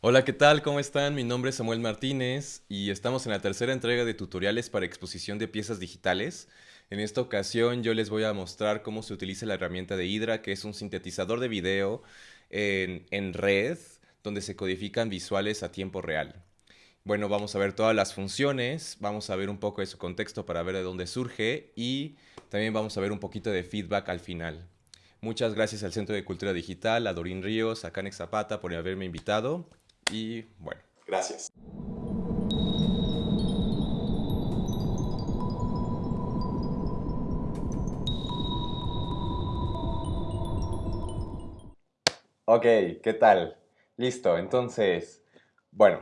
Hola, ¿qué tal? ¿Cómo están? Mi nombre es Samuel Martínez y estamos en la tercera entrega de tutoriales para exposición de piezas digitales. En esta ocasión yo les voy a mostrar cómo se utiliza la herramienta de Hydra, que es un sintetizador de video en, en red, donde se codifican visuales a tiempo real. Bueno, vamos a ver todas las funciones, vamos a ver un poco de su contexto para ver de dónde surge y también vamos a ver un poquito de feedback al final. Muchas gracias al Centro de Cultura Digital, a Dorín Ríos, a Canex Zapata por haberme invitado y bueno, gracias. Ok, ¿qué tal? Listo, entonces, bueno,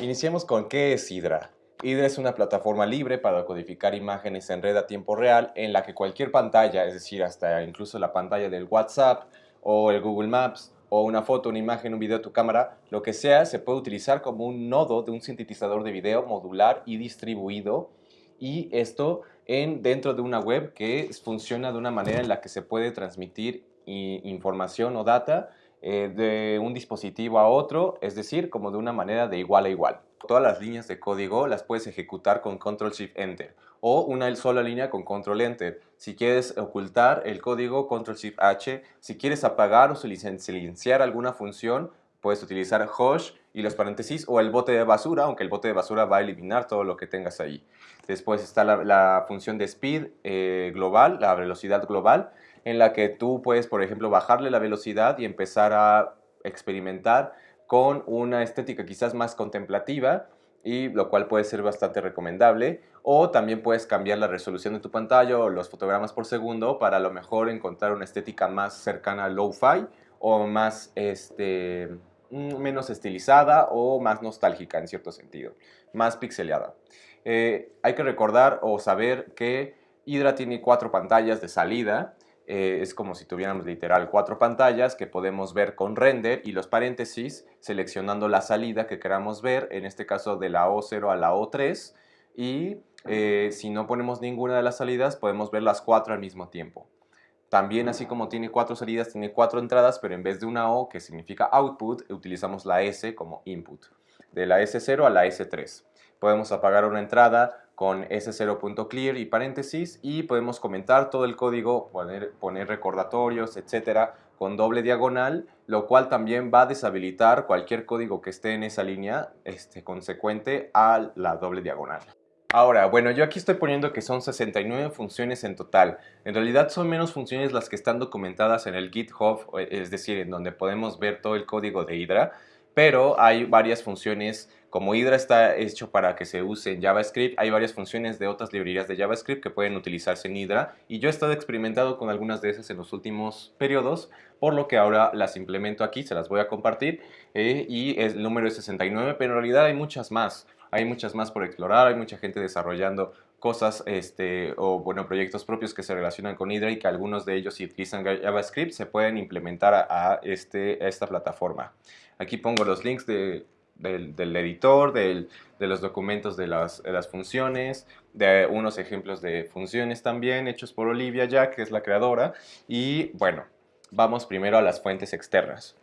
iniciemos con ¿qué es Hydra? Hydra es una plataforma libre para codificar imágenes en red a tiempo real en la que cualquier pantalla, es decir, hasta incluso la pantalla del WhatsApp o el Google Maps o una foto, una imagen, un video de tu cámara, lo que sea, se puede utilizar como un nodo de un sintetizador de video modular y distribuido y esto en, dentro de una web que funciona de una manera en la que se puede transmitir información o data eh, de un dispositivo a otro, es decir, como de una manera de igual a igual. Todas las líneas de código las puedes ejecutar con Control Shift Enter o una sola línea con Control Enter. Si quieres ocultar el código, Control Shift H. Si quieres apagar o silenciar alguna función, puedes utilizar Hush y los paréntesis o el bote de basura, aunque el bote de basura va a eliminar todo lo que tengas ahí. Después está la, función de speed eh, global, la velocidad global, en la que tú puedes, por ejemplo, bajarle la velocidad y empezar a experimentar con una estética quizás más contemplativa y lo cual puede ser bastante recomendable o también puedes cambiar la resolución de tu pantalla o los fotogramas por segundo para a lo mejor encontrar una estética más cercana al low-fi o más este, mm, menos estilizada o más nostálgica en cierto sentido, más pixeleada. Eh, hay que recordar o saber que Hydra tiene cuatro pantallas de salida eh, es como si tuviéramos literal cuatro pantallas que podemos ver con render y los paréntesis seleccionando la salida que queramos ver, en este caso de la O0 a la O3 y eh, si no ponemos ninguna de las salidas podemos ver las cuatro al mismo tiempo. También así como tiene cuatro salidas, tiene cuatro entradas, pero en vez de una O que significa output, utilizamos la S como input. De la S0 a la S3. Podemos apagar una entrada con S0.clear y paréntesis y podemos comentar todo el código, poner, poner recordatorios, etcétera, con doble diagonal, lo cual también va a deshabilitar cualquier código que esté en esa línea este, consecuente a la doble diagonal. Ahora, bueno, yo aquí estoy poniendo que son 69 funciones en total. En realidad son menos funciones las que están documentadas en el GitHub, es decir, en donde podemos ver todo el código de Hydra, pero hay varias funciones como Hydra está hecho para que se use en JavaScript, hay varias funciones de otras librerías de JavaScript que pueden utilizarse en Hydra y yo he estado experimentado con algunas de esas en los últimos periodos, por lo que ahora las implemento aquí, se las voy a compartir eh, y el número es 69, pero en realidad hay muchas más. Hay muchas más por explorar, hay mucha gente desarrollando cosas este, o bueno, proyectos propios que se relacionan con Hydra y que algunos de ellos si utilizan JavaScript se pueden implementar este, a esta plataforma. Aquí pongo los links de del, editor, de los documentos de las, funciones, de unos ejemplos de funciones también hechos por Olivia Jack, que es la creadora. Y bueno, vamos primero a las fuentes externas.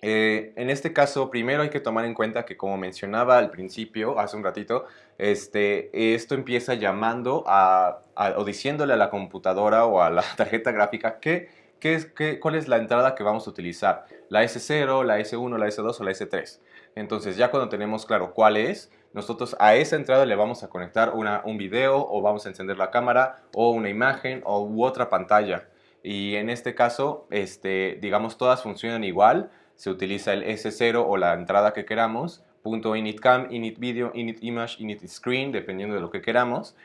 Eh, en este caso, primero hay que tomar en cuenta que como mencionaba al principio, hace un ratito, este, esto empieza llamando a, o diciéndole a la computadora o a la tarjeta gráfica que, qué, cuál es la entrada que vamos a utilizar, la S0, la S1, la S2 o la S3. Entonces ya cuando tenemos claro cuál es, nosotros a esa entrada le vamos a conectar un video o vamos a encender la cámara o una imagen o u otra pantalla. Y en este caso, este, digamos, todas funcionan igual. Se utiliza el S0 o la entrada que queramos, punto initcam, initvideo, initimage, initscreen, dependiendo de lo que queramos.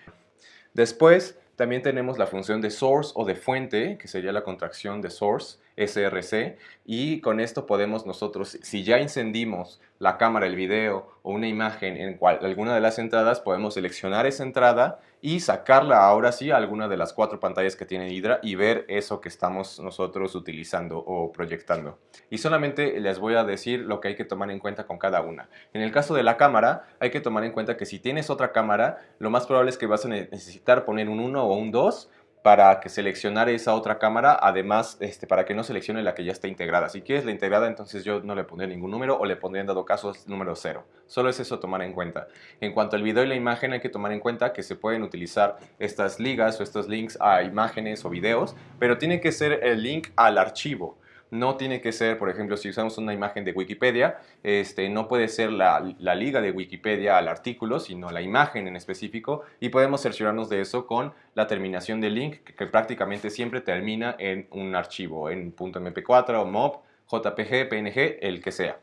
Después, también tenemos la función de source o de fuente, que sería la contracción de source, SRC, y con esto podemos nosotros, si ya encendimos la cámara, el video o una imagen en cual, alguna de las entradas, podemos seleccionar esa entrada y sacarla ahora sí a alguna de las cuatro pantallas que tiene Hydra y ver eso que estamos nosotros utilizando o proyectando. Y solamente les voy a decir lo que hay que tomar en cuenta con cada una. En el caso de la cámara, hay que tomar en cuenta que si tienes otra cámara, lo más probable es que vas a necesitar poner un 1 o un 2 para que seleccionare esa otra cámara, además este, para que no seleccione la que ya está integrada. Si quieres la integrada, entonces yo no le pondría ningún número o le pondría en dado caso número 0. Solo es eso tomar en cuenta. En cuanto al video y la imagen, hay que tomar en cuenta que se pueden utilizar estas ligas o estos links a imágenes o videos, pero tiene que ser el link al archivo. No tiene que ser, por ejemplo, si usamos una imagen de Wikipedia, este, no puede ser la, liga de Wikipedia al artículo, sino la imagen en específico y podemos cerciorarnos de eso con la terminación del link que, prácticamente siempre termina en un archivo, en .mp4 o MOB, JPG, PNG, el que sea.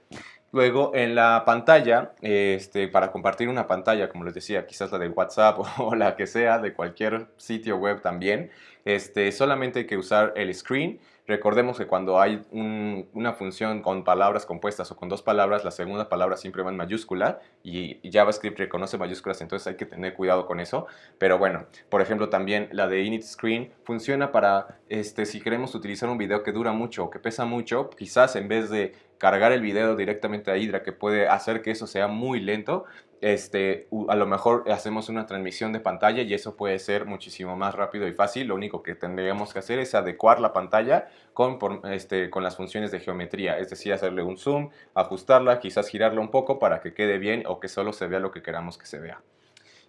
Luego en la pantalla, este, para compartir una pantalla, como les decía, quizás la de WhatsApp o, la que sea, de cualquier sitio web también, este, solamente hay que usar el screen Recordemos que cuando hay una función con palabras compuestas o con dos palabras, la segunda palabra siempre va en mayúscula y JavaScript reconoce mayúsculas, entonces hay que tener cuidado con eso. Pero bueno, por ejemplo, también la de init screen funciona para, este, si queremos utilizar un video que dura mucho o que pesa mucho, quizás en vez de cargar el video directamente a Hydra, que puede hacer que eso sea muy lento, este, a lo mejor hacemos una transmisión de pantalla y eso puede ser muchísimo más rápido y fácil. Lo único que tendríamos que hacer es adecuar la pantalla con, este, con las funciones de geometría, es decir, hacerle un zoom, ajustarla, quizás girarla un poco para que quede bien o que solo se vea lo que queramos que se vea.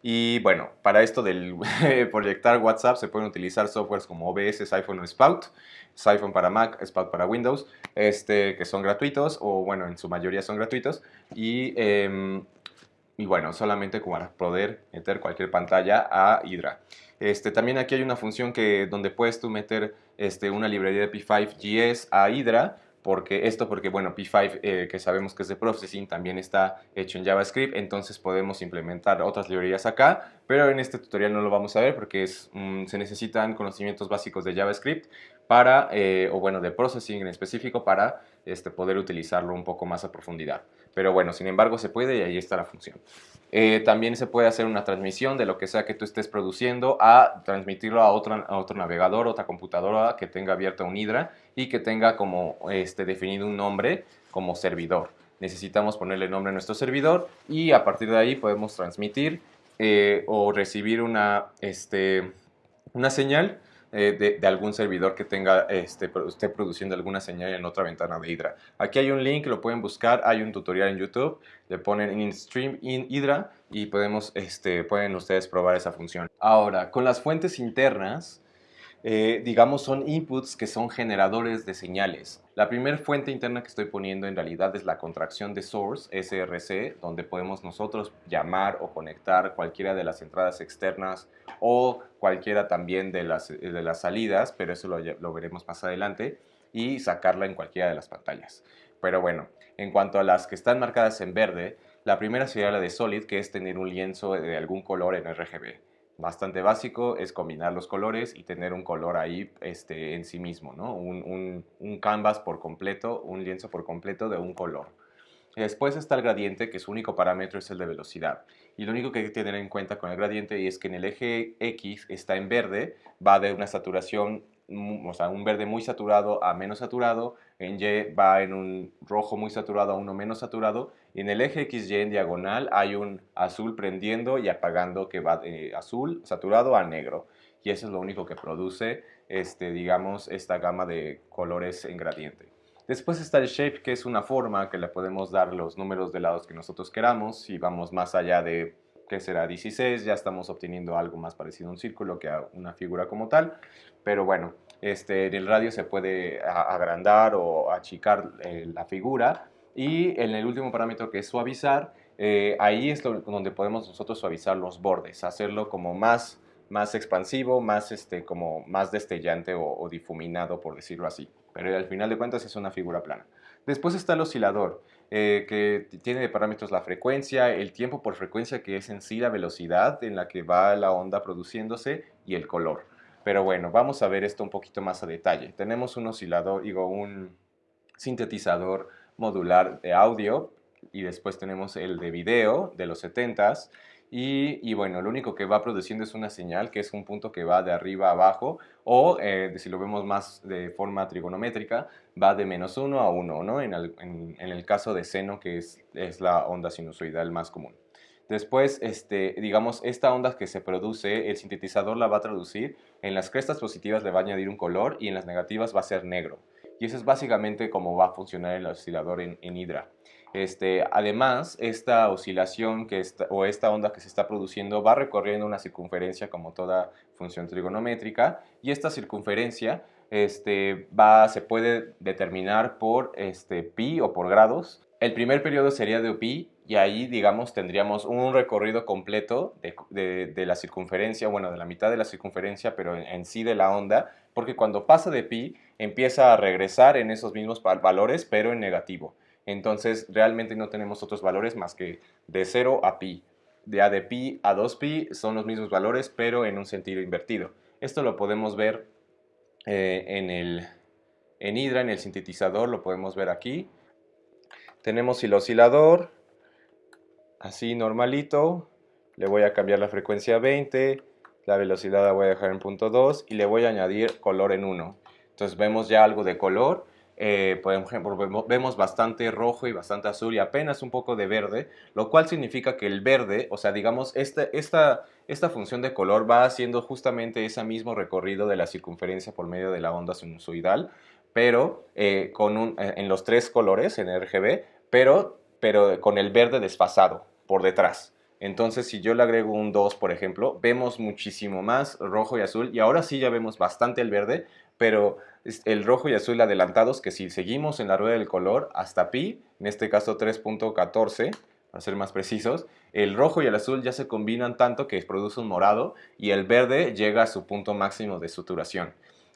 Y bueno, para esto del proyectar WhatsApp se pueden utilizar softwares como OBS, iPhone o Spout. iPhone para Mac, Spout para Windows, este, que son gratuitos, o bueno, en su mayoría son gratuitos. Y, em, y bueno, solamente para poder meter cualquier pantalla a Hydra. Este, también aquí hay una función que, donde puedes tú meter este, una librería de P5GS a Hydra porque esto porque bueno P5 eh, que sabemos que es de processing también está hecho en JavaScript entonces podemos implementar otras librerías acá pero en este tutorial no lo vamos a ver porque es, se necesitan conocimientos básicos de JavaScript para eh, o bueno de processing en específico para este, poder utilizarlo un poco más a profundidad pero bueno sin embargo se puede y ahí está la función eh, también se puede hacer una transmisión de lo que sea que tú estés produciendo a transmitirlo a otro, a otro navegador, otra computadora que tenga abierta un Hydra y que tenga como este, definido un nombre como servidor. Necesitamos ponerle nombre a nuestro servidor y a partir de ahí podemos transmitir eh, o recibir una, este, una señal eh, de, algún servidor que tenga, este, esté produciendo alguna señal en otra ventana de Hydra. Aquí hay un link, lo pueden buscar, hay un tutorial en YouTube, le ponen in stream in Hydra y podemos, este, pueden ustedes probar esa función. Ahora, con las fuentes internas, eh, digamos, son inputs que son generadores de señales. La primera fuente interna que estoy poniendo en realidad es la contracción de source, SRC, donde podemos nosotros llamar o conectar cualquiera de las entradas externas o cualquiera también de las, de las salidas, pero eso lo, lo veremos más adelante, y sacarla en cualquiera de las pantallas. Pero bueno, en cuanto a las que están marcadas en verde, la primera sería la de Solid, que es tener un lienzo de algún color en RGB bastante básico es combinar los colores y tener un color ahí este, en sí mismo, ¿no? Un, un, canvas por completo, un lienzo por completo de un color. Después está el gradiente, que su único parámetro es el de velocidad. Y lo único que hay que tener en cuenta con el gradiente es que en el eje X está en verde, va de una saturación o sea, un verde muy saturado a menos saturado, en Y va en un rojo muy saturado a uno menos saturado, y en el eje XY en diagonal hay un azul prendiendo y apagando que va de azul saturado a negro. Y eso es lo único que produce, este, digamos, esta gama de colores en gradiente. Después está el shape, que es una forma que le podemos dar los números de lados que nosotros queramos. Si vamos más allá de que será 16, ya estamos obteniendo algo más parecido a un círculo que a una figura como tal, pero bueno, este, en el radio se puede agrandar o achicar eh, la figura y en el último parámetro que es suavizar, eh, ahí es donde podemos nosotros suavizar los bordes, hacerlo como más, más expansivo, más, este, como más destellante o difuminado, por decirlo así. Pero al final de cuentas es una figura plana. Después está el oscilador. Eh, que tiene de parámetros la frecuencia, el tiempo por frecuencia que es en sí la velocidad en la que va la onda produciéndose y el color. Pero bueno, vamos a ver esto un poquito más a detalle. Tenemos un oscilador, digo, un sintetizador modular de audio y después tenemos el de video de los 70s y, bueno, lo único que va produciendo es una señal que es un punto que va de arriba a abajo o eh, si lo vemos más de forma trigonométrica va de menos 1 a 1, ¿no? En el, caso de seno que es la onda sinusoidal más común. Después, este, digamos, esta onda que se produce, el sintetizador la va a traducir, en las crestas positivas le va a añadir un color y en las negativas va a ser negro. Y eso es básicamente cómo va a funcionar el oscilador en, en Hydra. Este, además, esta oscilación que o esta onda que se está produciendo va recorriendo una circunferencia como toda función trigonométrica y esta circunferencia este, va, se puede determinar por este, pi o por grados. El primer periodo sería de pi y ahí, digamos, tendríamos un recorrido completo de, la circunferencia, bueno, de la mitad de la circunferencia, pero en, sí de la onda, porque cuando pasa de pi empieza a regresar en esos mismos valores, pero en negativo. Entonces, realmente no tenemos otros valores más que de 0 a pi. De a de pi a 2pi son los mismos valores, pero en un sentido invertido. Esto lo podemos ver eh, en, el, en Hydra, en el sintetizador, lo podemos ver aquí. Tenemos el oscilador, así normalito, le voy a cambiar la frecuencia a 20, la velocidad la voy a dejar en punto 2 y le voy a añadir color en 1. Entonces vemos ya algo de color, eh, por ejemplo, vemos bastante rojo y bastante azul y apenas un poco de verde, lo cual significa que el verde, o sea, digamos, este, esta, esta función de color va haciendo justamente ese mismo recorrido de la circunferencia por medio de la onda sinusoidal, pero eh, con un, eh, en los tres colores en RGB, pero, pero con el verde desfasado por detrás. Entonces, si yo le agrego un 2, por ejemplo, vemos muchísimo más rojo y azul. Y ahora sí ya vemos bastante el verde, pero el rojo y azul adelantados, que si seguimos en la rueda del color hasta pi, en este caso 3.14, para ser más precisos, el rojo y el azul ya se combinan tanto que produce un morado y el verde llega a su punto máximo de suturación.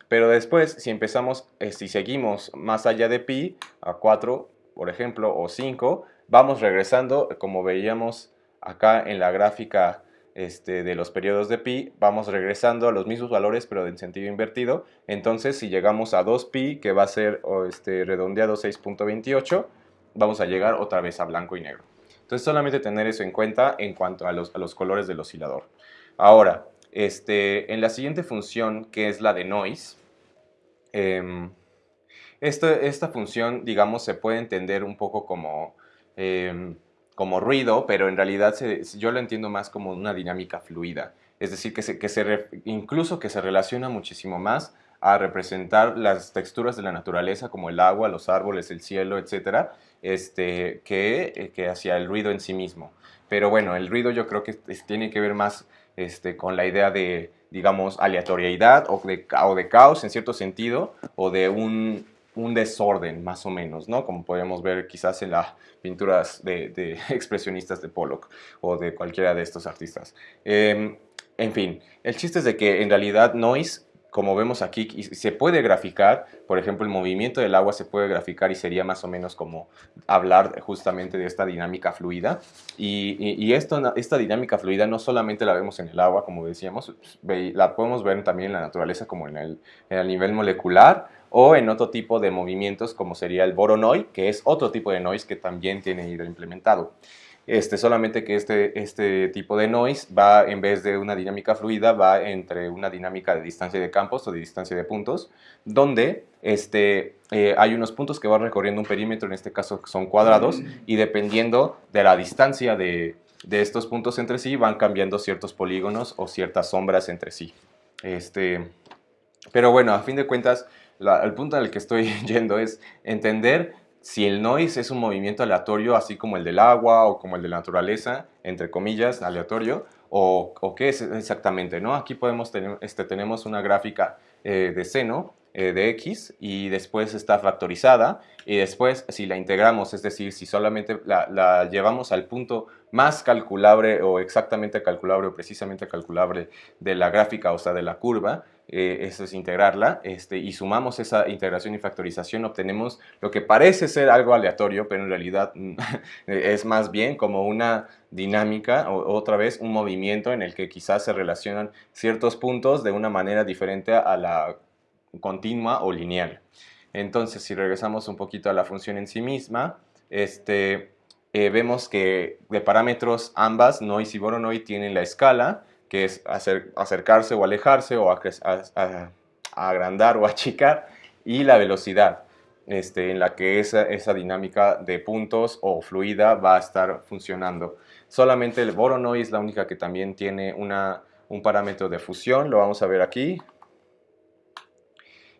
Pero después, si empezamos, eh, si seguimos más allá de pi, a 4, por ejemplo, o 5, vamos regresando, como veíamos acá en la gráfica este, de los periodos de pi, vamos regresando a los mismos valores pero en sentido invertido. Entonces, si llegamos a 2pi, que va a ser este, redondeado 6.28, vamos a llegar otra vez a blanco y negro. Entonces, solamente tener eso en cuenta en cuanto a los, colores del oscilador. Ahora, este, en la siguiente función, que es la de noise, em, esta, función, digamos, se puede entender un poco como, em, como ruido, pero en realidad yo lo entiendo más como una dinámica fluida. Es decir, que, se, que se, incluso que se relaciona muchísimo más a representar las texturas de la naturaleza como el agua, los árboles, el cielo, etcétera, este, que, que hacia el ruido en sí mismo. Pero bueno, el ruido yo creo que tiene que ver más este, con la idea de, digamos, aleatoriedad o de, o de caos en cierto sentido, o de un, un desorden, más o menos, ¿no? Como podemos ver quizás en las pinturas de, expresionistas de Pollock o de cualquiera de estos artistas. Em, en fin, el chiste es de que en realidad noise, como vemos aquí, se puede graficar, por ejemplo, el movimiento del agua se puede graficar y sería más o menos como hablar justamente de esta dinámica fluida. Y, esto, esta dinámica fluida no solamente la vemos en el agua, como decíamos, la podemos ver también en la naturaleza como en el, en el nivel molecular o en otro tipo de movimientos como sería el Voronoi, que es otro tipo de noise que también tiene Hydra implementado. Este, solamente que este, este tipo de noise va, en vez de una dinámica fluida, va entre una dinámica de distancia de campos o de distancia de puntos, donde este, eh, hay unos puntos que van recorriendo un perímetro, en este caso son cuadrados, y dependiendo de la distancia de, de estos puntos entre sí, van cambiando ciertos polígonos o ciertas sombras entre sí. Este, pero bueno, a fin de cuentas, el punto al que estoy yendo es entender si el noise es un movimiento aleatorio, así como el del agua o como el de la naturaleza, entre comillas, aleatorio, o, qué es exactamente. Aquí podemos tener, este, tenemos una gráfica eh, de seno eh, de x y después está factorizada y después si la integramos, es decir, si solamente la, la llevamos al punto más calculable o exactamente calculable o precisamente calculable de la gráfica, o sea, de la curva, eh, eso es integrarla, este, y sumamos esa integración y factorización, obtenemos lo que parece ser algo aleatorio, pero en realidad es más bien como una dinámica, o otra vez un movimiento en el que quizás se relacionan ciertos puntos de una manera diferente a la continua o lineal. Entonces, si regresamos un poquito a la función en sí misma, este, eh, vemos que de parámetros ambas, noise y Voronoi, tienen la escala, que es acercarse o alejarse o agrandar o achicar, y la velocidad. este, en la que esa, dinámica de puntos o fluida va a estar funcionando. Solamente el Voronoi es la única que también tiene una, un parámetro de fusión, lo vamos a ver aquí.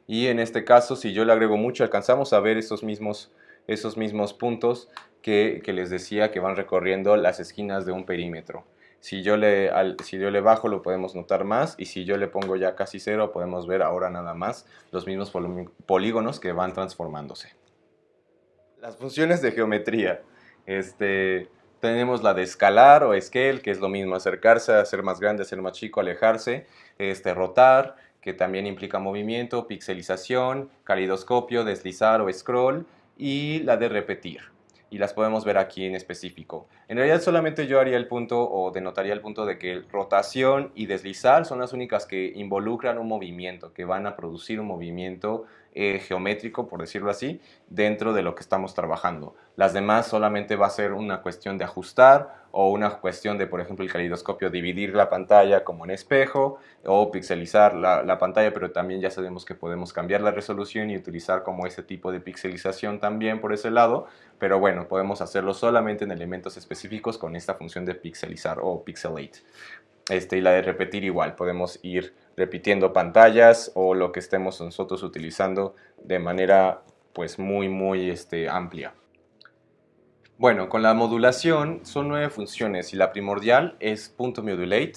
Y en este caso, si yo le agrego mucho, alcanzamos a ver esos mismos, esos mismos puntos que les decía que van recorriendo las esquinas de un perímetro. Si yo, le, si yo le bajo lo podemos notar más y si yo le pongo ya casi cero podemos ver ahora nada más los mismos polígonos que van transformándose. Las funciones de geometría. Este, tenemos la de escalar o scale, que es lo mismo, acercarse, hacer más grande, hacer más chico, alejarse, este, rotar, que también implica movimiento, pixelización, calidoscopio, deslizar o scroll, y la de repetir y las podemos ver aquí en específico. En realidad solamente yo haría el punto o denotaría el punto de que rotación y deslizar son las únicas que involucran un movimiento, que van a producir un movimiento eh, geométrico, por decirlo así, dentro de lo que estamos trabajando. Las demás solamente va a ser una cuestión de ajustar o una cuestión de, por ejemplo, el calidoscopio, dividir la pantalla como en espejo o pixelizar la, la pantalla, pero también ya sabemos que podemos cambiar la resolución y utilizar como ese tipo de pixelización también por ese lado, pero bueno, podemos hacerlo solamente en elementos específicos con esta función de pixelizar o pixelate. Este, y la de repetir igual, podemos ir repitiendo pantallas o lo que estemos nosotros utilizando de manera pues muy muy este, amplia. Bueno, con la modulación son nueve funciones y la primordial es punto .modulate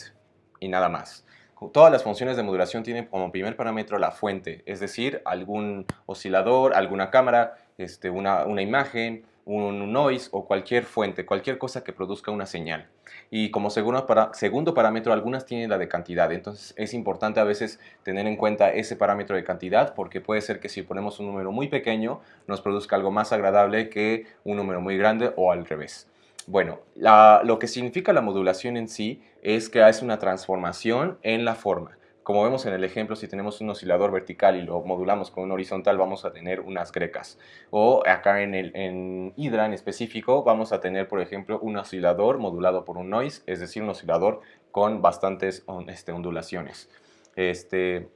y nada más. Todas las funciones de modulación tienen como primer parámetro la fuente, es decir, algún oscilador, alguna cámara, este, una, una imagen, un noise o cualquier fuente, cualquier cosa que produzca una señal. Y como segundo, para, segundo parámetro, algunas tienen la de cantidad. Entonces es importante a veces tener en cuenta ese parámetro de cantidad porque puede ser que si ponemos un número muy pequeño nos produzca algo más agradable que un número muy grande o al revés. Bueno, lo que significa la modulación en sí es que hace una transformación en la forma. Como vemos en el ejemplo, si tenemos un oscilador vertical y lo modulamos con un horizontal, vamos a tener unas grecas. O acá en, el, en Hydra en específico, vamos a tener, por ejemplo, un oscilador modulado por un noise, es decir, un oscilador con bastantes este, ondulaciones. Este,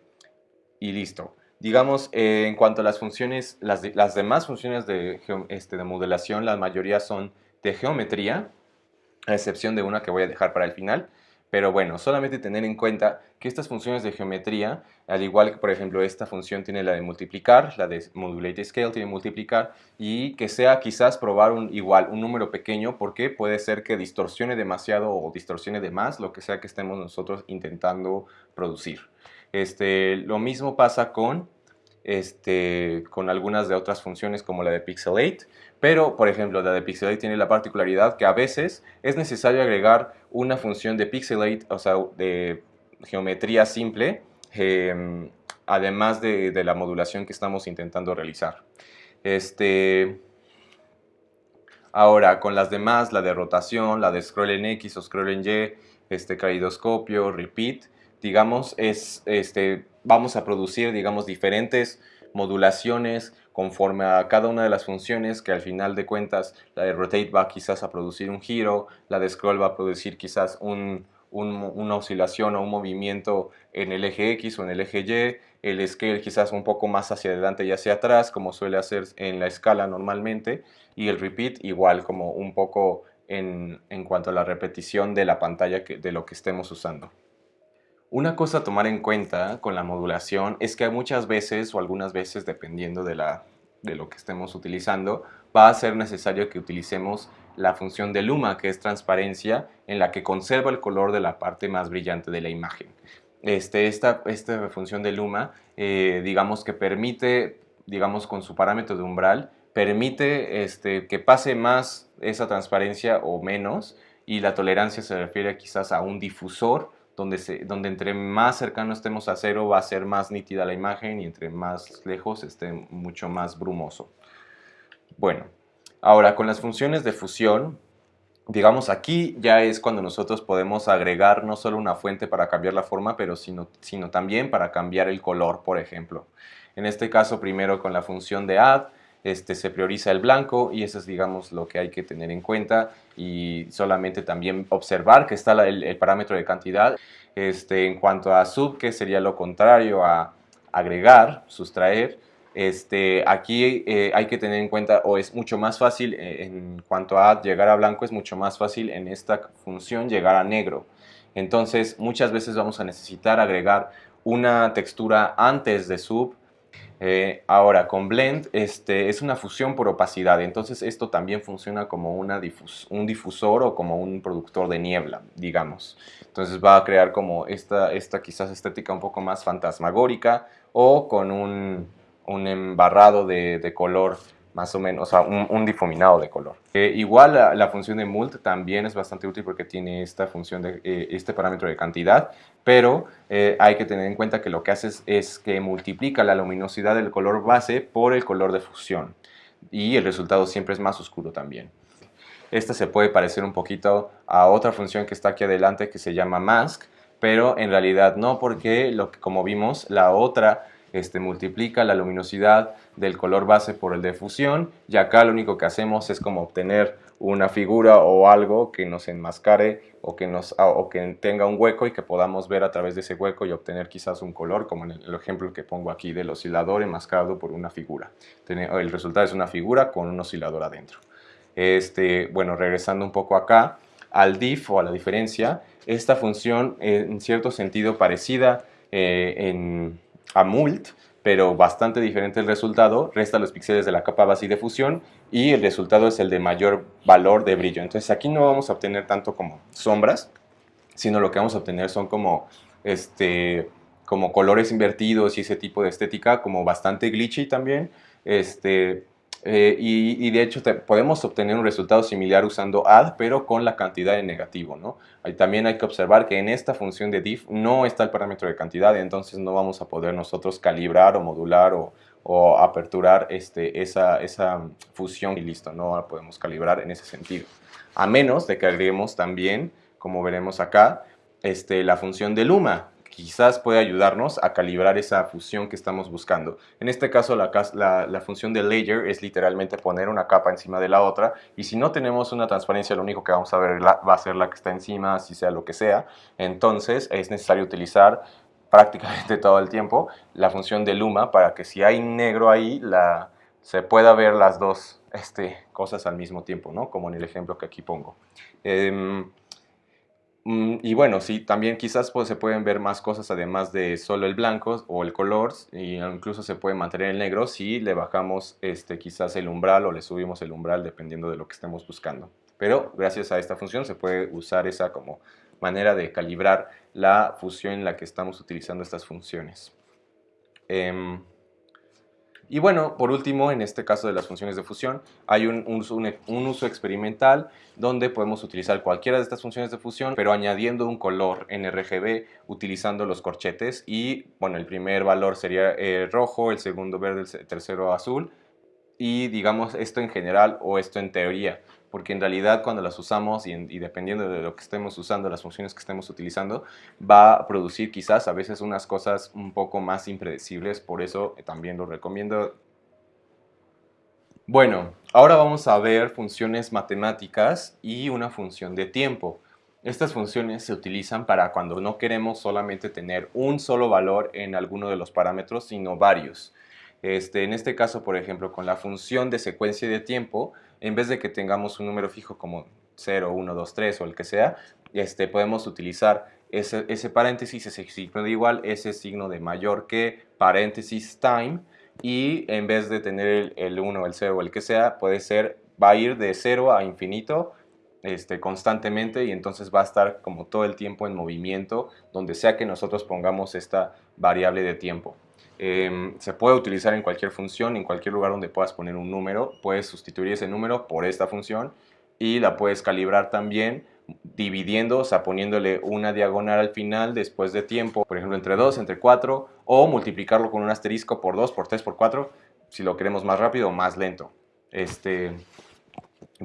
y listo. Digamos, eh, en cuanto a las funciones, las, las demás funciones de, este, de la mayoría son de geometría, a excepción de una que voy a dejar para el final. Pero bueno, solamente tener en cuenta que estas funciones de geometría, al igual que por ejemplo esta función tiene la de multiplicar, la de modulate scale tiene multiplicar, y que sea quizás probar un, igual un número pequeño porque puede ser que distorsione demasiado o distorsione de más lo que sea que estemos nosotros intentando producir. Este, lo mismo pasa con este, con algunas de otras funciones como la de Pixelate, pero por ejemplo la de Pixelate tiene la particularidad que a veces es necesario agregar una función de Pixelate, o sea, de geometría simple, em, además de, la modulación que estamos intentando realizar. Este, ahora, con las demás, la de rotación, la de scroll en X o scroll en Y, este, calidoscopio, repeat, digamos, es, este, vamos a producir, digamos, diferentes modulaciones conforme a cada una de las funciones que al final de cuentas la de rotate va quizás a producir un giro, la de scroll va a producir quizás una oscilación o un movimiento en el eje X o en el eje Y, el scale quizás un poco más hacia adelante y hacia atrás como suele hacer en la escala normalmente y el repeat igual como un poco en, en cuanto a la repetición de la pantalla de lo que estemos usando. Una cosa a tomar en cuenta con la modulación es que muchas veces o algunas veces, dependiendo de, la, de lo que estemos utilizando, va a ser necesario que utilicemos la función de luma, que es transparencia, en la que conserva el color de la parte más brillante de la imagen. Este, esta, esta función de luma, eh, digamos que permite, digamos con su parámetro de umbral, permite este, que pase más esa transparencia o menos, y la tolerancia se refiere quizás a un difusor donde, donde entre más cercano estemos a cero va a ser más nítida la imagen y entre más lejos esté mucho más brumoso. Bueno, ahora con las funciones de fusión, digamos aquí ya es cuando nosotros podemos agregar no solo una fuente para cambiar la forma, pero sino, sino también para cambiar el color, por ejemplo. En este caso primero con la función de add, este, se prioriza el blanco y eso es digamos lo que hay que tener en cuenta y solamente también observar que está el, parámetro de cantidad. Este, en cuanto a sub, que sería lo contrario a agregar, sustraer, Este, aquí eh, hay que tener en cuenta, o es mucho más fácil eh, en cuanto a llegar a blanco, es mucho más fácil en esta función llegar a negro. Entonces, muchas veces vamos a necesitar agregar una textura antes de sub. Eh, ahora, con blend este, es una fusión por opacidad, entonces esto también funciona como una un difusor o como un productor de niebla, digamos. Entonces va a crear como esta, esta quizás estética un poco más fantasmagórica o con un, un embarrado de, de color más o menos, o sea, un, difuminado de color. Eh, igual la, función de mult también es bastante útil porque tiene esta función de eh, este parámetro de cantidad, pero eh, hay que tener en cuenta que lo que hace es, que multiplica la luminosidad del color base por el color de fusión y el resultado siempre es más oscuro también. Esta se puede parecer un poquito a otra función que está aquí adelante que se llama mask, pero en realidad no porque lo que, como vimos la otra este, multiplica la luminosidad del color base por el de fusión y acá lo único que hacemos es como obtener una figura o algo que nos enmascare o que, nos, ah, o que tenga un hueco y que podamos ver a través de ese hueco y obtener quizás un color como en el ejemplo que pongo aquí del oscilador enmascarado por una figura. El resultado es una figura con un oscilador adentro. Este, bueno, regresando un poco acá, al diff o a la diferencia, esta función en cierto sentido parecida eh, en, a mult, pero bastante diferente el resultado, resta los píxeles de la capa base y de fusión y el resultado es el de mayor valor de brillo. Entonces aquí no vamos a obtener tanto como sombras, sino lo que vamos a obtener son como, este, como colores invertidos y ese tipo de estética, como bastante glitchy también, este, eh, y, de hecho podemos obtener un resultado similar usando add, pero con la cantidad de negativo. ¿no? también hay que observar que en esta función de diff no está el parámetro de cantidad, entonces no vamos a poder nosotros calibrar o modular o, aperturar este, esa, esa fusión y listo, no la podemos calibrar en ese sentido. A menos de que agreguemos también, como veremos acá, este, la función de Luma, quizás puede ayudarnos a calibrar esa fusión que estamos buscando. En este caso la, función de layer es literalmente poner una capa encima de la otra y si no tenemos una transparencia lo único que vamos a ver va a ser la que está encima, si sea lo que sea. Entonces es necesario utilizar prácticamente todo el tiempo la función de luma para que si hay negro ahí se pueda ver las dos este, cosas al mismo tiempo, ¿no? como en el ejemplo que aquí pongo. Em, y bueno, sí, también quizás pues, se pueden ver más cosas además de solo el blanco o el color, y incluso se puede mantener el negro si le bajamos este, quizás el umbral o le subimos el umbral dependiendo de lo que estemos buscando. Pero gracias a esta función se puede usar esa como manera de calibrar la fusión en la que estamos utilizando estas funciones. Em, y bueno, por último, en este caso de las funciones de fusión, hay un, uso experimental donde podemos utilizar cualquiera de estas funciones de fusión, pero añadiendo un color en RGB utilizando los corchetes. Y bueno, el primer valor sería eh, rojo, el segundo verde, el tercero azul. Y digamos esto en general o esto en teoría porque en realidad cuando las usamos y, dependiendo de lo que estemos usando, las funciones que estemos utilizando, va a producir quizás a veces unas cosas un poco más impredecibles, por eso también lo recomiendo. Bueno, ahora vamos a ver funciones matemáticas y una función de tiempo. Estas funciones se utilizan para cuando no queremos solamente tener un solo valor en alguno de los parámetros, sino varios. Este, en este caso, por ejemplo, con la función de secuencia de tiempo, en vez de que tengamos un número fijo como 0, 1, 2, 3 o el que sea, este, podemos utilizar ese, paréntesis, ese signo de igual, ese signo de mayor que paréntesis time y en vez de tener el, 1, el 0 o el que sea, puede ser, va a ir de 0 a infinito este, constantemente y entonces va a estar como todo el tiempo en movimiento donde sea que nosotros pongamos esta variable de tiempo. Em, se puede utilizar en cualquier función, en cualquier lugar donde puedas poner un número, puedes sustituir ese número por esta función y la puedes calibrar también dividiendo, o sea, poniéndole una diagonal al final después de tiempo, por ejemplo, entre 2, entre 4, o multiplicarlo con un asterisco por 2, por 3, por 4, si lo queremos más rápido o más lento. Este,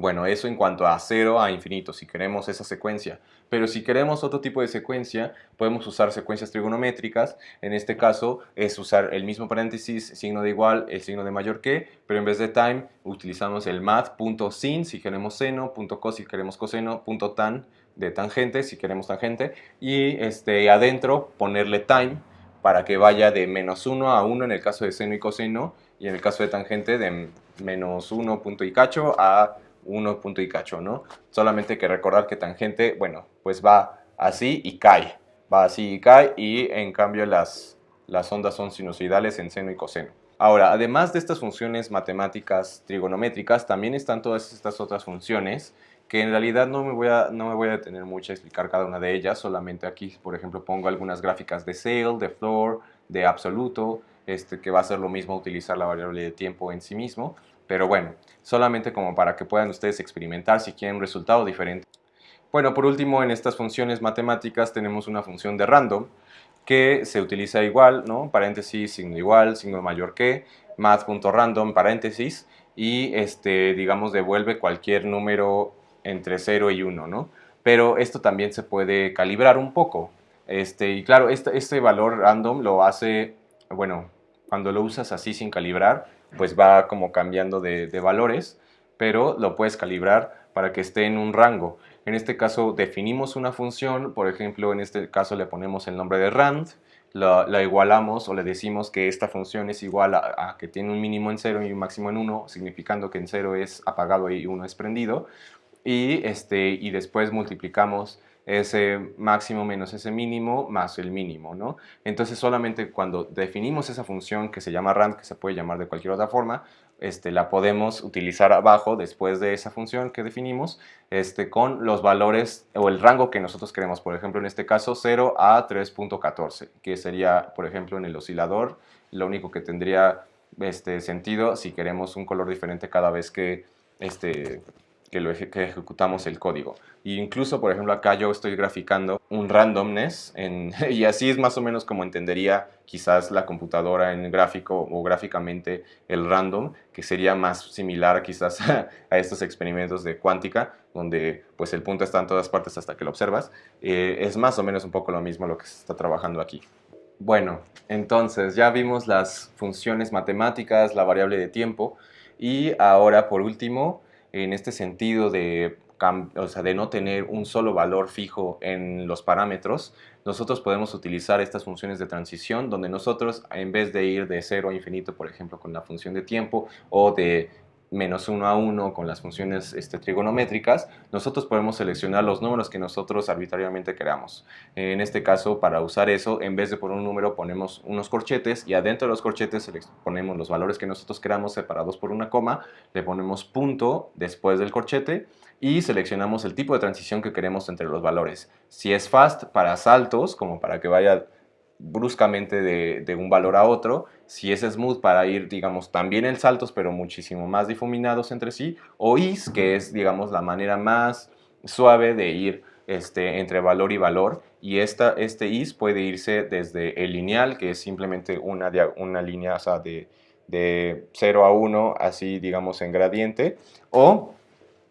bueno, eso en cuanto a 0 a infinito, si queremos esa secuencia. Pero si queremos otro tipo de secuencia, podemos usar secuencias trigonométricas. En este caso es usar el mismo paréntesis, signo de igual, el signo de mayor que, pero en vez de time utilizamos el math.sin si queremos seno, .cos si queremos coseno, .tan de tangente si queremos tangente y este, adentro ponerle time para que vaya de menos 1 a 1 en el caso de seno y coseno y en el caso de tangente de menos 1 punto y cacho a 1 punto y cacho, ¿no? Solamente hay que recordar que tangente, bueno, pues va así y cae, va así y cae y en cambio las, las ondas son sinusoidales en seno y coseno. Ahora, además de estas funciones matemáticas trigonométricas, también están todas estas otras funciones que en realidad no me voy a, no me voy a detener mucho a explicar cada una de ellas, solamente aquí, por ejemplo, pongo algunas gráficas de sail, de floor, de absoluto, este, que va a ser lo mismo utilizar la variable de tiempo en sí mismo, pero bueno, solamente como para que puedan ustedes experimentar si quieren un resultado diferente. Bueno, por último, en estas funciones matemáticas tenemos una función de random, que se utiliza igual, ¿no? Paréntesis, signo igual, signo mayor que, math.random, paréntesis, y este, digamos, devuelve cualquier número entre 0 y 1, ¿no? Pero esto también se puede calibrar un poco. Este, y claro, este, este valor random lo hace, bueno, cuando lo usas así sin calibrar, pues va como cambiando de, valores, pero lo puedes calibrar para que esté en un rango. En este caso definimos una función, por ejemplo, en este caso le ponemos el nombre de rand, la, igualamos o le decimos que esta función es igual a, que tiene un mínimo en 0 y un máximo en 1, significando que en 0 es apagado y 1 es prendido. Y, este, y después multiplicamos ese máximo menos ese mínimo más el mínimo, ¿no? Entonces solamente cuando definimos esa función que se llama rand, que se puede llamar de cualquier otra forma, este, la podemos utilizar abajo después de esa función que definimos este, con los valores o el rango que nosotros queremos. Por ejemplo, en este caso 0 a 3.14, que sería, por ejemplo, en el oscilador, lo único que tendría este, sentido si queremos un color diferente cada vez que este, que, lo ejecutamos el código. Y incluso, por ejemplo, acá yo estoy graficando un randomness y así es más o menos como entendería quizás la computadora en gráfico o gráficamente el random, que sería más similar quizás a, estos experimentos de cuántica, donde pues el punto está en todas partes hasta que lo observas. Eh, es más o menos un poco lo mismo lo que se está trabajando aquí. Bueno, entonces ya vimos las funciones matemáticas, la variable de tiempo y ahora por último en este sentido de, o sea, de no tener un solo valor fijo en los parámetros, nosotros podemos utilizar estas funciones de transición donde nosotros en vez de ir de 0 a infinito, por ejemplo, con la función de tiempo o de menos 1 a 1 con las funciones este, trigonométricas, nosotros podemos seleccionar los números que nosotros arbitrariamente queramos. En este caso, para usar eso, en vez de poner un número, ponemos unos corchetes y adentro de los corchetes ponemos los valores que nosotros queramos separados por una coma, le ponemos punto después del corchete y seleccionamos el tipo de transición que queremos entre los valores. Si es fast, para saltos, como para que vaya bruscamente de, un valor a otro, si es smooth para ir, digamos, también en saltos, pero muchísimo más difuminados entre sí, o is, que es, digamos, la manera más suave de ir este, entre valor y valor, y esta, este is puede irse desde el lineal, que es simplemente una, una línea de, de 0 a 1, así, digamos, en gradiente, o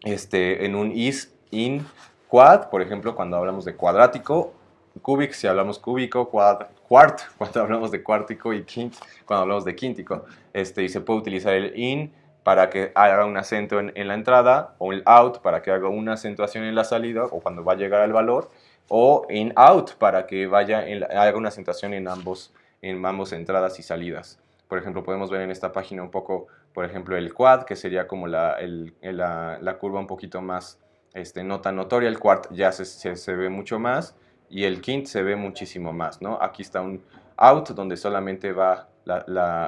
este, en un is in quad, por ejemplo, cuando hablamos de cuadrático, cubic si hablamos cúbico, quad, quart cuando hablamos de cuártico y quint cuando hablamos de quíntico. Este, y se puede utilizar el in para que haga un acento en, la entrada o el out para que haga una acentuación en la salida o cuando va a llegar al valor o in out para que vaya haga una acentuación en ambos, en ambos entradas y salidas. Por ejemplo, podemos ver en esta página un poco, por ejemplo, el quad, que sería como la, la, curva un poquito más este, no tan notoria. El quart ya se, se ve mucho más y el quint se ve muchísimo más, ¿no? Aquí está un out donde solamente va la,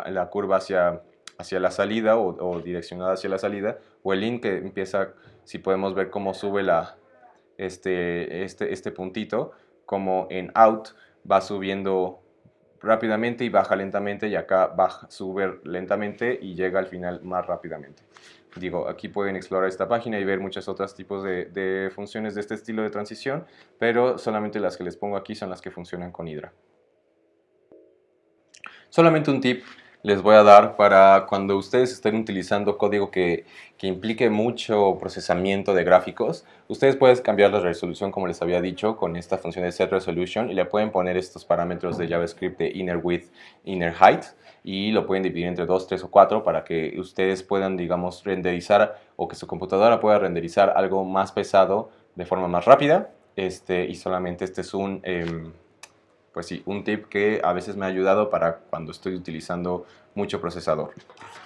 la, curva hacia, hacia la salida o, direccionada hacia la salida, o el in que empieza, si podemos ver cómo sube la, este, este, este puntito, como en out va subiendo rápidamente y baja lentamente y acá baja, sube lentamente y llega al final más rápidamente. Digo, aquí pueden explorar esta página y ver muchos otros tipos de, funciones de este estilo de transición, pero solamente las que les pongo aquí son las que funcionan con Hydra. Solamente un tip les voy a dar para cuando ustedes estén utilizando código que, que, implique mucho procesamiento de gráficos, ustedes pueden cambiar la resolución como les había dicho con esta función de set resolution y le pueden poner estos parámetros de JavaScript de inner width, inner height y lo pueden dividir entre 2, 3 o 4 para que ustedes puedan, digamos, renderizar o que su computadora pueda renderizar algo más pesado de forma más rápida este, y solamente este es un... Em, pues sí, un tip que a veces me ha ayudado para cuando estoy utilizando mucho procesador.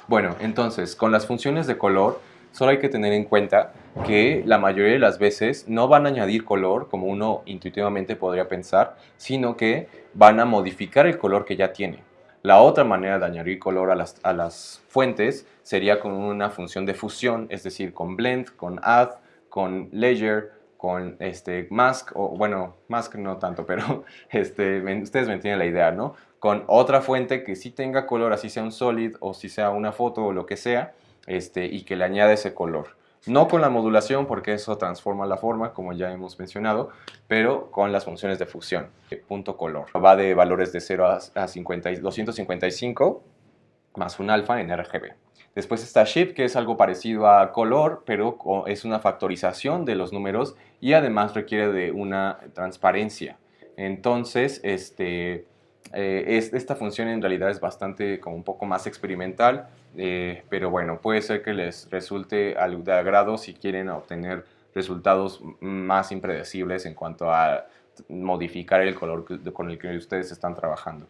Bueno, entonces, con las funciones de color, solo hay que tener en cuenta que la mayoría de las veces no van a añadir color, como uno intuitivamente podría pensar, sino que van a modificar el color que ya tiene. La otra manera de añadir color a las, a las fuentes sería con una función de fusión, es decir, con blend, con add, con layer, con este mask, o bueno, mask no tanto, pero este, ustedes me entienden la idea, ¿no? Con otra fuente que sí tenga color, así sea un solid o si sea una foto o lo que sea, este, y que le añade ese color. No con la modulación porque eso transforma la forma, como ya hemos mencionado, pero con las funciones de fusión. Punto color. Va de valores de 0 a, 50, 255 más un alfa en RGB. Después está Shift, que es algo parecido a color, pero es una factorización de los números y además requiere de una transparencia. Entonces, este, eh, esta función en realidad es bastante como un poco más experimental, eh, pero bueno, puede ser que les resulte de agrado si quieren obtener resultados más impredecibles en cuanto a modificar el color con el que ustedes están trabajando.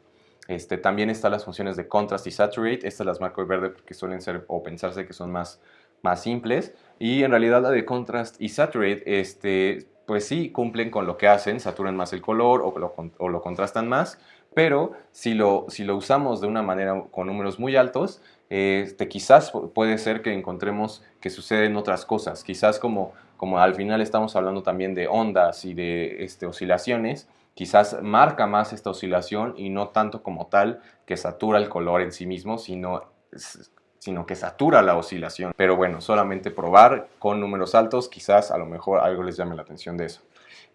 Este, también están las funciones de contrast y saturate, estas las marco de verde porque suelen ser o pensarse que son más, más simples. Y en realidad la de contrast y saturate este, pues sí cumplen con lo que hacen, saturan más el color o lo, o lo contrastan más, pero si lo, si lo usamos de una manera con números muy altos, este, quizás puede ser que encontremos que suceden otras cosas. Quizás como, como al final estamos hablando también de ondas y de este, oscilaciones, quizás marca más esta oscilación y no tanto como tal que satura el color en sí mismo, sino, sino que satura la oscilación. Pero bueno, solamente probar con números altos, quizás a lo mejor algo les llame la atención de eso.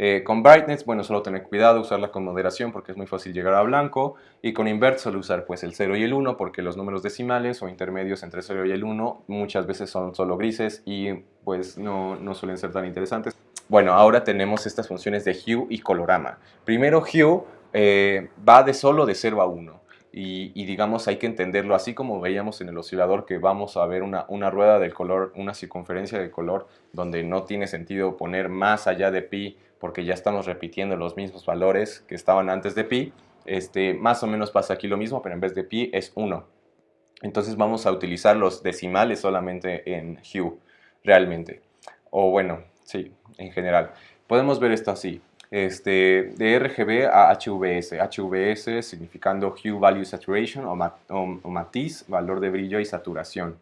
Eh, con brightness, bueno, solo tener cuidado, usarla con moderación porque es muy fácil llegar a blanco. Y con invert solo usar pues el 0 y el 1 porque los números decimales o intermedios entre 0 y el 1 muchas veces son solo grises y pues no, no suelen ser tan interesantes. Bueno, ahora tenemos estas funciones de hue y colorama. Primero hue eh, va de solo de 0 a 1. Y, digamos hay que entenderlo así como veíamos en el oscilador que vamos a ver una, una, rueda del color, una circunferencia de color donde no tiene sentido poner más allá de pi porque ya estamos repitiendo los mismos valores que estaban antes de pi, este, más o menos pasa aquí lo mismo, pero en vez de pi es 1. Entonces vamos a utilizar los decimales solamente en hue, realmente. O bueno, sí, en general. Podemos ver esto así. Este, de RGB a HVS. HVS significando Hue Value Saturation o, o matiz, valor de brillo y saturación.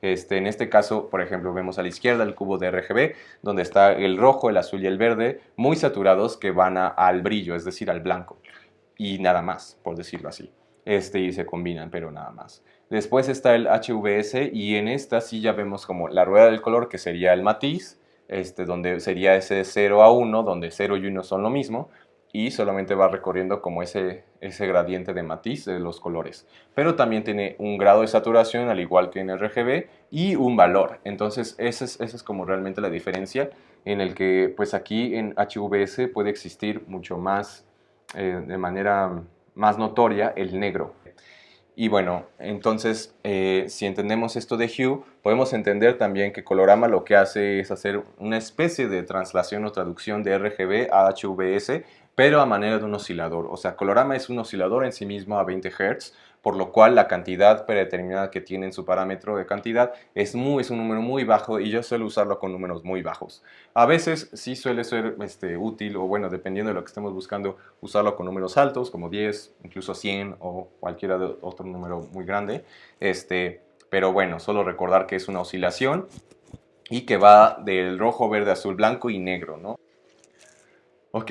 Este, en este caso, por ejemplo, vemos a la izquierda el cubo de RGB, donde está el rojo, el azul y el verde, muy saturados que van al brillo, es decir, al blanco. Y nada más, por decirlo así. Este, y se combinan, pero nada más. Después está el HVS y en esta sí ya vemos como la rueda del color, que sería el matiz, este, donde sería ese 0 a 1, donde 0 y 1 son lo mismo, y solamente va recorriendo como ese, ese gradiente de matiz de los colores. Pero también tiene un grado de saturación al igual que en RGB y un valor. Entonces esa es, esa es como realmente la diferencia en el que pues aquí en HVS puede existir mucho más eh, de manera más notoria el negro. Y bueno, entonces eh, si entendemos esto de Hue, podemos entender también que Colorama lo que hace es hacer una especie de translación o traducción de RGB a HVS pero a manera de un oscilador. O sea, Colorama es un oscilador en sí mismo a 20 Hz, por lo cual la cantidad predeterminada que tiene en su parámetro de cantidad es, muy, es un número muy bajo y yo suelo usarlo con números muy bajos. A veces sí suele ser este, útil, o bueno, dependiendo de lo que estemos buscando, usarlo con números altos, como 10, incluso 100 o cualquier otro número muy grande. Este, pero bueno, solo recordar que es una oscilación y que va del rojo, verde, azul, blanco y negro, ¿no? Ok,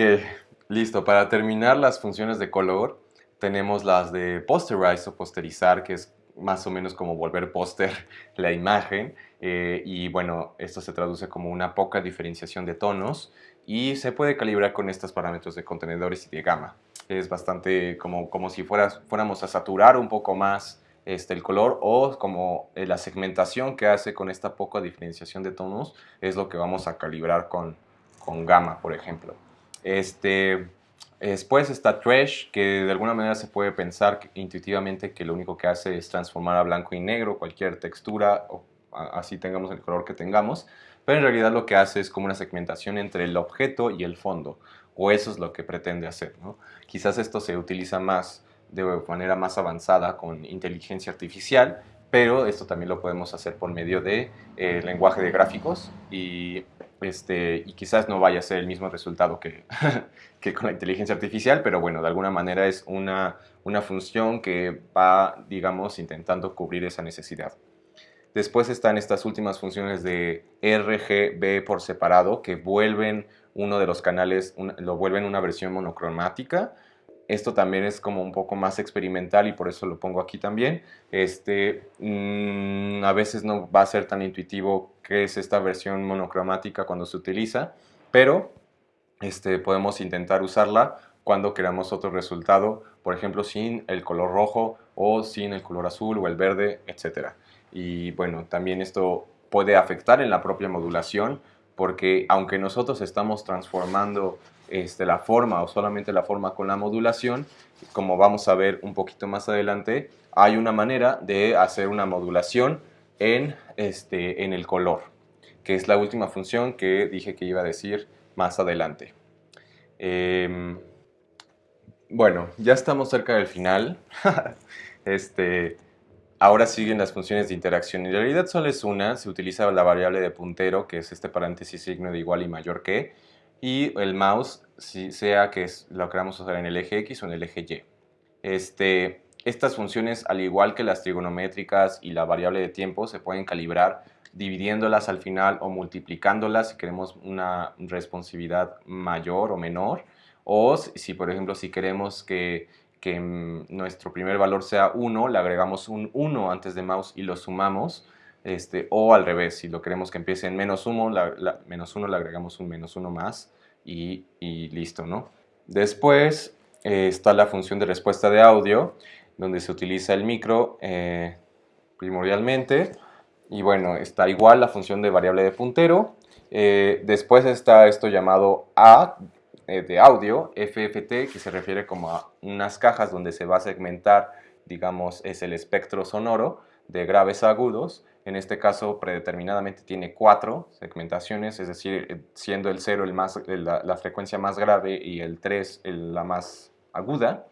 Listo, para terminar las funciones de color tenemos las de posterize o posterizar, que es más o menos como volver póster la imagen eh, y bueno, esto se traduce como una poca diferenciación de tonos y se puede calibrar con estos parámetros de contenedores y de gama. Es bastante como, como si fueras, fuéramos a saturar un poco más este, el color o como eh, la segmentación que hace con esta poca diferenciación de tonos es lo que vamos a calibrar con, con gama, por ejemplo. Este, después está Trash, que de alguna manera se puede pensar intuitivamente que lo único que hace es transformar a blanco y negro cualquier textura así tengamos el color que tengamos, pero en realidad lo que hace es como una segmentación entre el objeto y el fondo, o eso es lo que pretende hacer. Quizás esto se utiliza más de manera más avanzada con inteligencia artificial, pero esto también lo podemos hacer por medio de eh, lenguaje de gráficos y, este, y quizás no vaya a ser el mismo resultado que, que con la inteligencia artificial, pero bueno, de alguna manera es una, una función que va, digamos, intentando cubrir esa necesidad. Después están estas últimas funciones de RGB por separado que vuelven uno de los canales, lo vuelven una versión monocromática esto también es como un poco más experimental y por eso lo pongo aquí también. Este, mm, a veces no va a ser tan intuitivo qué es esta versión monocromática cuando se utiliza, pero este, podemos intentar usarla cuando queramos otro resultado, por ejemplo, sin el color rojo o sin el color azul o el verde, etc. Y bueno, también esto puede afectar en la propia modulación, porque aunque nosotros estamos transformando este, la forma o solamente la forma con la modulación, como vamos a ver un poquito más adelante, hay una manera de hacer una modulación en, este, en el color, que es la última función que dije que iba a decir más adelante. Em, bueno, ya estamos cerca del final. este, ahora siguen las funciones de interacción. En realidad solo es una, se utiliza la variable de puntero, que es este paréntesis signo de igual y mayor que, y el mouse, si sea que lo queramos usar en el eje X o en el eje Y. Este, estas funciones, al igual que las trigonométricas y la variable de tiempo, se pueden calibrar dividiéndolas al final o multiplicándolas si queremos una responsividad mayor o menor. O si, por ejemplo, si queremos que, que nuestro primer valor sea 1, le agregamos un 1 antes de mouse y lo sumamos este, o al revés, si lo queremos que empiece en menos 1, la, menos 1 le agregamos un menos 1 más y, listo, ¿no? Después eh, está la función de respuesta de audio, donde se utiliza el micro eh, primordialmente. Y bueno, está igual la función de variable de puntero. Eh, después está esto llamado A de audio, FFT, que se refiere como a unas cajas donde se va a segmentar, digamos, es el espectro sonoro de graves a agudos. En este caso, predeterminadamente tiene cuatro segmentaciones, es decir, eh, siendo el 0 el más, la, frecuencia más grave y el 3 la más aguda.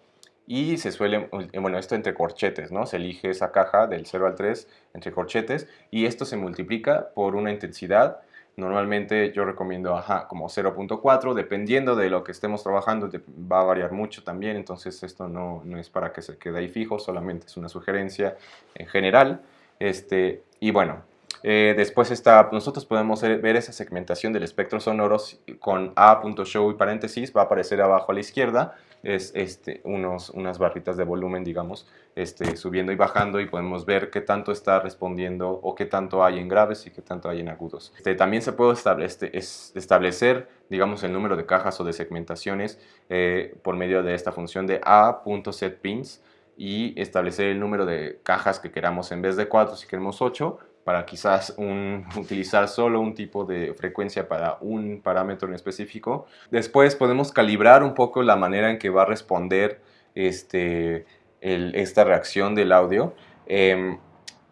Y se suele, eh, bueno, esto entre corchetes, ¿no? Se elige esa caja del 0 al 3 entre corchetes y esto se multiplica por una intensidad. Normalmente yo recomiendo ajá, como 0.4, dependiendo de lo que estemos trabajando, va a variar mucho también, entonces esto no, no es para que se quede ahí fijo, solamente es una sugerencia en general. Este, y bueno, eh, después está, nosotros podemos ver esa segmentación del espectro sonoro con A.show y paréntesis, va a aparecer abajo a la izquierda, es este, unos, unas barritas de volumen, digamos, este, subiendo y bajando y podemos ver qué tanto está respondiendo o qué tanto hay en graves y qué tanto hay en agudos. Este, también se puede establecer, establecer, digamos, el número de cajas o de segmentaciones eh, por medio de esta función de A.setPins, y establecer el número de cajas que queramos en vez de 4 si queremos 8 para quizás utilizar solo un tipo de frecuencia para un parámetro en específico. Después podemos calibrar un poco la manera en que va a responder este, esta reacción del audio. Em,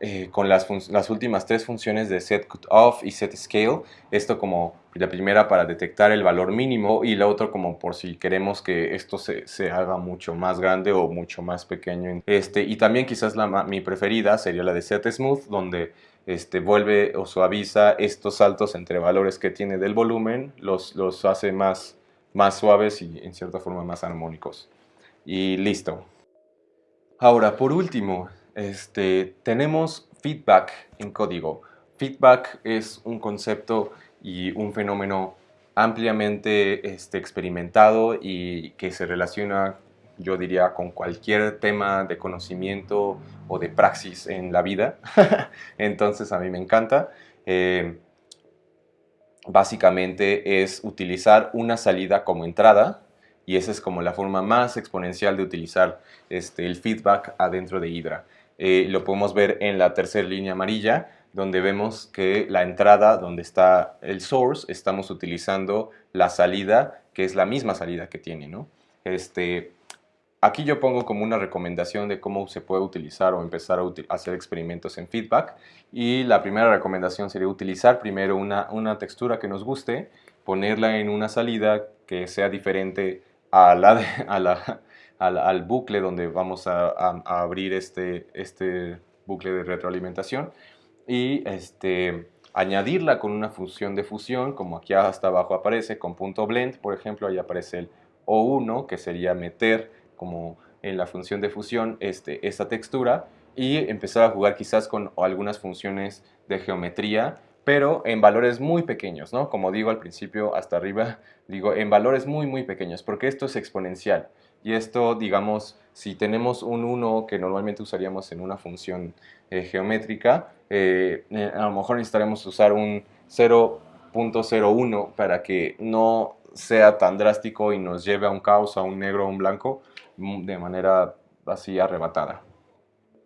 eh, con las, últimas tres funciones de set off y set scale. Esto como la primera para detectar el valor mínimo y la otra como por si queremos que esto se, se haga mucho más grande o mucho más pequeño. Este, y también quizás la, mi preferida sería la de set smooth, donde este, vuelve o suaviza estos saltos entre valores que tiene del volumen, los, los hace más, más suaves y en cierta forma más armónicos. Y listo. Ahora, por último, este, tenemos feedback en código. Feedback es un concepto y un fenómeno ampliamente este, experimentado y que se relaciona, yo diría, con cualquier tema de conocimiento o de praxis en la vida. Entonces a mí me encanta. Eh, básicamente es utilizar una salida como entrada y esa es como la forma más exponencial de utilizar este, el feedback adentro de Hydra. Eh, lo podemos ver en la tercera línea amarilla, donde vemos que la entrada donde está el source, estamos utilizando la salida, que es la misma salida que tiene. ¿no? Este, aquí yo pongo como una recomendación de cómo se puede utilizar o empezar a hacer experimentos en feedback. Y la primera recomendación sería utilizar primero una, una textura que nos guste, ponerla en una salida que sea diferente a la, a la al, bucle donde vamos a, abrir este, este bucle de retroalimentación y este, añadirla con una función de fusión, como aquí hasta abajo aparece, con punto blend, por ejemplo, ahí aparece el O1, que sería meter como en la función de fusión este, esta textura y empezar a jugar quizás con algunas funciones de geometría, pero en valores muy pequeños, ¿no? Como digo al principio, hasta arriba, digo en valores muy, muy pequeños, porque esto es exponencial. Y esto, digamos, si tenemos un 1 que normalmente usaríamos en una función eh, geométrica, eh, eh, a lo mejor necesitaremos usar un 0.01 para que no sea tan drástico y nos lleve a un caos, a un negro o un blanco mm, de manera así arrebatada.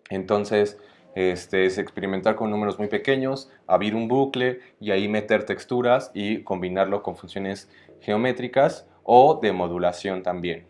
Entonces, este, es experimentar con números muy pequeños, abrir un bucle y ahí meter texturas y combinarlo con funciones geométricas o de modulación también.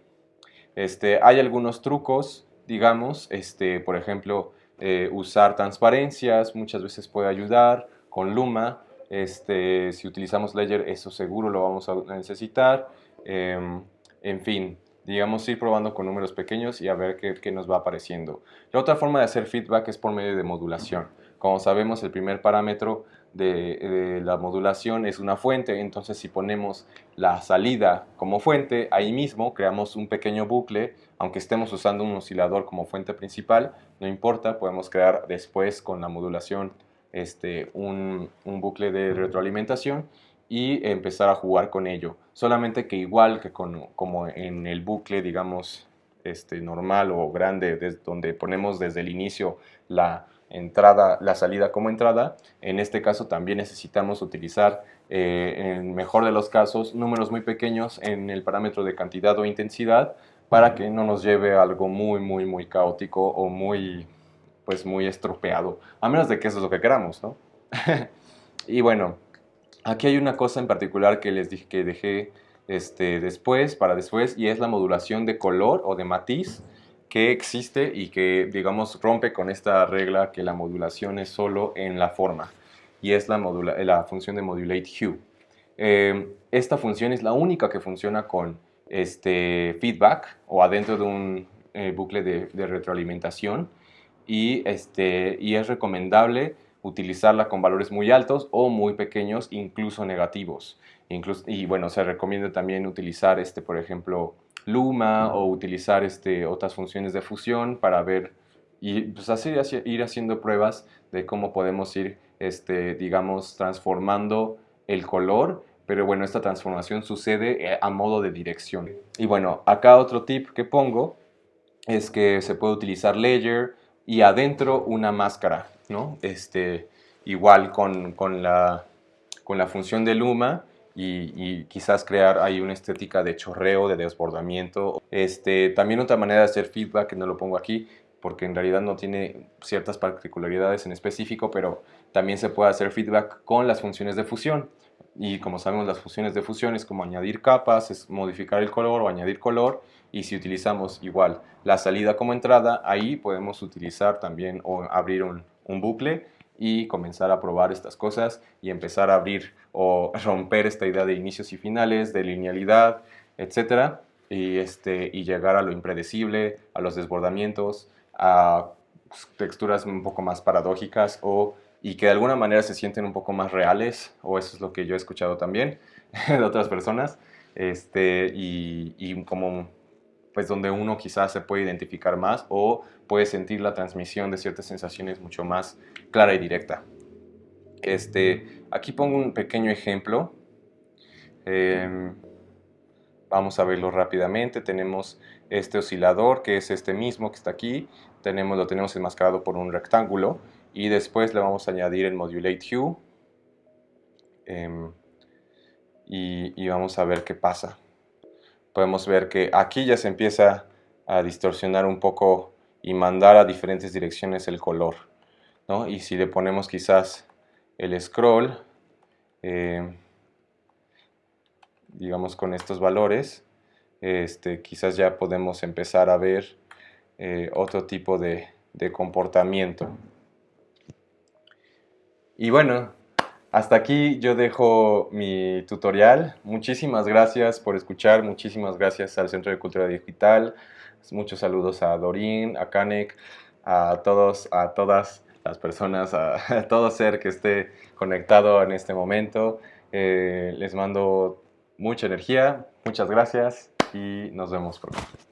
Este, hay algunos trucos, digamos, este, por ejemplo, eh, usar transparencias muchas veces puede ayudar, con Luma, este, si utilizamos Ledger eso seguro lo vamos a necesitar, em, en fin, digamos ir probando con números pequeños y a ver qué, qué, nos va apareciendo. La otra forma de hacer feedback es por medio de modulación. Como sabemos, el primer parámetro de, la modulación es una fuente, entonces si ponemos la salida como fuente, ahí mismo creamos un pequeño bucle, aunque estemos usando un oscilador como fuente principal, no importa, podemos crear después con la modulación este, un, bucle de retroalimentación y empezar a jugar con ello. Solamente que igual que como en el bucle, digamos, este, normal o grande, donde ponemos desde el inicio la entrada, la salida como entrada. En este caso también necesitamos utilizar, eh, en mejor de los casos, números muy pequeños en el parámetro de cantidad o intensidad para que no nos lleve a algo muy, muy, muy caótico o muy, pues muy estropeado, a menos de que eso es lo que queramos, ¿no? y bueno, aquí hay una cosa en particular que les dije que dejé este, después, para después, y es la modulación de color o de matiz que existe y que, digamos, rompe con esta regla que la modulación es solo en la forma y es la, función de modulate hue. Eh, esta función es la única que funciona con este feedback o adentro de un eh, bucle de, retroalimentación y, este, y es recomendable utilizarla con valores muy altos o muy pequeños, incluso negativos. Incluso, y bueno, se recomienda también utilizar, este, por ejemplo, Luma o utilizar este, otras funciones de fusión para ver y pues así ir haciendo pruebas de cómo podemos ir, este, digamos, transformando el color, pero bueno, esta transformación sucede eh, a modo de dirección. Y bueno, acá otro tip que pongo es que se puede utilizar layer y adentro una máscara, ¿no? Este, igual con, con, la, con la función de Luma, y, quizás crear ahí una estética de chorreo, de desbordamiento. Este, también otra manera de hacer feedback, que no lo pongo aquí, porque en realidad no tiene ciertas particularidades en específico, pero también se puede hacer feedback con las funciones de fusión. Y como sabemos, las funciones de fusión es como añadir capas, es modificar el color o añadir color. Y si utilizamos igual la salida como entrada, ahí podemos utilizar también o abrir un, un bucle y comenzar a probar estas cosas y empezar a abrir o romper esta idea de inicios y finales, de linealidad, etcétera, y, este, y llegar a lo impredecible, a los desbordamientos, a pues, texturas un poco más paradójicas o y que de alguna manera se sienten un poco más reales, o eso es lo que yo he escuchado también de otras personas, este, y, y como pues donde uno quizás se puede identificar más o puede sentir la transmisión de ciertas sensaciones mucho más clara y directa. Este, aquí pongo un pequeño ejemplo. Em, vamos a verlo rápidamente. Tenemos este oscilador, que es este mismo que está aquí. Tenemos, lo tenemos enmascarado por un rectángulo. Y después le vamos a añadir el modulate hue. Em, y vamos a ver qué pasa podemos ver que aquí ya se empieza a distorsionar un poco y mandar a diferentes direcciones el color. ¿no? Y si le ponemos quizás el scroll, eh, digamos con estos valores, este, quizás ya podemos empezar a ver eh, otro tipo de, de comportamiento. Y bueno, hasta aquí yo dejo mi tutorial. Muchísimas gracias por escuchar, muchísimas gracias al Centro de Cultura Digital. Muchos saludos a Dorín, a Kanek, a todos, a todas las personas, a, todo ser que esté conectado en este momento. Eh, les mando mucha energía, muchas gracias y nos vemos pronto.